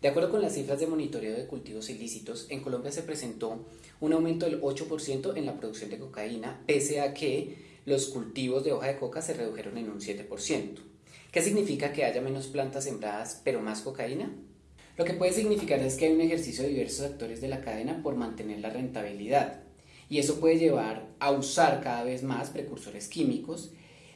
De acuerdo con las cifras de monitoreo de cultivos ilícitos, en Colombia se presentó un aumento del 8% en la producción de cocaína, pese a que los cultivos de hoja de coca se redujeron en un 7%. ¿Qué significa que haya menos plantas sembradas pero más cocaína? Lo que puede significar es que hay un ejercicio de diversos actores de la cadena por mantener la rentabilidad y eso puede llevar a usar cada vez más precursores químicos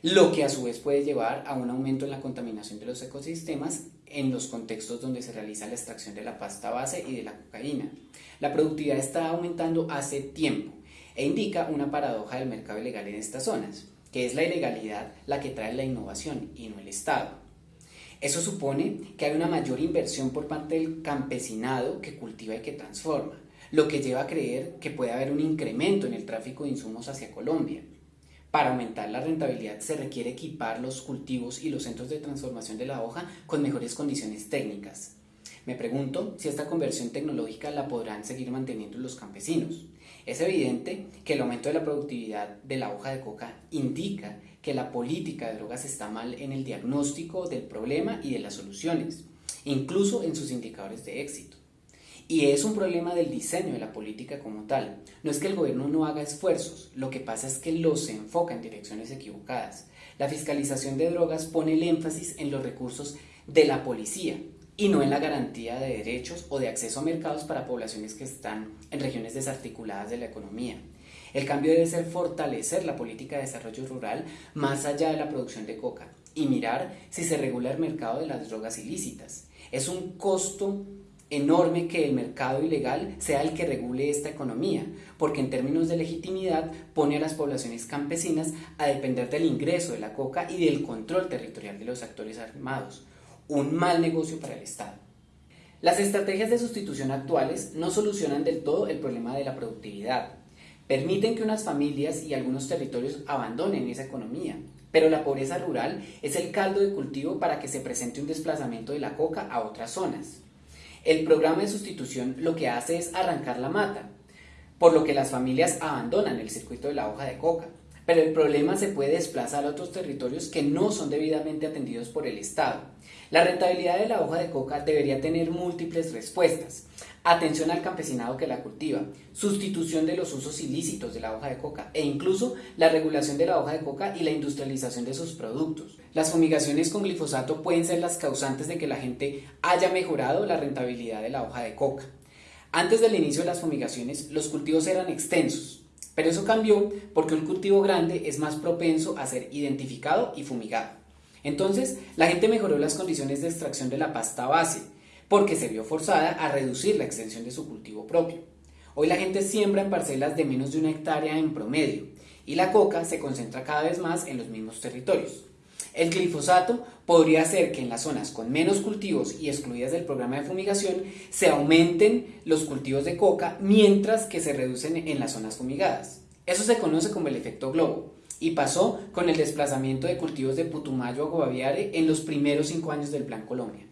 lo que a su vez puede llevar a un aumento en la contaminación de los ecosistemas en los contextos donde se realiza la extracción de la pasta base y de la cocaína. La productividad está aumentando hace tiempo e indica una paradoja del mercado ilegal en estas zonas, que es la ilegalidad la que trae la innovación y no el Estado. Eso supone que hay una mayor inversión por parte del campesinado que cultiva y que transforma, lo que lleva a creer que puede haber un incremento en el tráfico de insumos hacia Colombia, para aumentar la rentabilidad se requiere equipar los cultivos y los centros de transformación de la hoja con mejores condiciones técnicas. Me pregunto si esta conversión tecnológica la podrán seguir manteniendo los campesinos. Es evidente que el aumento de la productividad de la hoja de coca indica que la política de drogas está mal en el diagnóstico del problema y de las soluciones, incluso en sus indicadores de éxito. Y es un problema del diseño de la política como tal. No es que el gobierno no haga esfuerzos, lo que pasa es que los enfoca en direcciones equivocadas. La fiscalización de drogas pone el énfasis en los recursos de la policía y no en la garantía de derechos o de acceso a mercados para poblaciones que están en regiones desarticuladas de la economía. El cambio debe ser fortalecer la política de desarrollo rural más allá de la producción de coca y mirar si se regula el mercado de las drogas ilícitas. Es un costo enorme que el mercado ilegal sea el que regule esta economía, porque en términos de legitimidad pone a las poblaciones campesinas a depender del ingreso de la coca y del control territorial de los actores armados. Un mal negocio para el Estado. Las estrategias de sustitución actuales no solucionan del todo el problema de la productividad. Permiten que unas familias y algunos territorios abandonen esa economía, pero la pobreza rural es el caldo de cultivo para que se presente un desplazamiento de la coca a otras zonas. El programa de sustitución lo que hace es arrancar la mata, por lo que las familias abandonan el circuito de la hoja de coca. Pero el problema se puede desplazar a otros territorios que no son debidamente atendidos por el Estado. La rentabilidad de la hoja de coca debería tener múltiples respuestas atención al campesinado que la cultiva, sustitución de los usos ilícitos de la hoja de coca e incluso la regulación de la hoja de coca y la industrialización de sus productos. Las fumigaciones con glifosato pueden ser las causantes de que la gente haya mejorado la rentabilidad de la hoja de coca. Antes del inicio de las fumigaciones, los cultivos eran extensos, pero eso cambió porque un cultivo grande es más propenso a ser identificado y fumigado. Entonces, la gente mejoró las condiciones de extracción de la pasta base, porque se vio forzada a reducir la extensión de su cultivo propio. Hoy la gente siembra en parcelas de menos de una hectárea en promedio y la coca se concentra cada vez más en los mismos territorios. El glifosato podría hacer que en las zonas con menos cultivos y excluidas del programa de fumigación se aumenten los cultivos de coca mientras que se reducen en las zonas fumigadas. Eso se conoce como el efecto globo y pasó con el desplazamiento de cultivos de Putumayo a Guaviare en los primeros cinco años del Plan Colombia.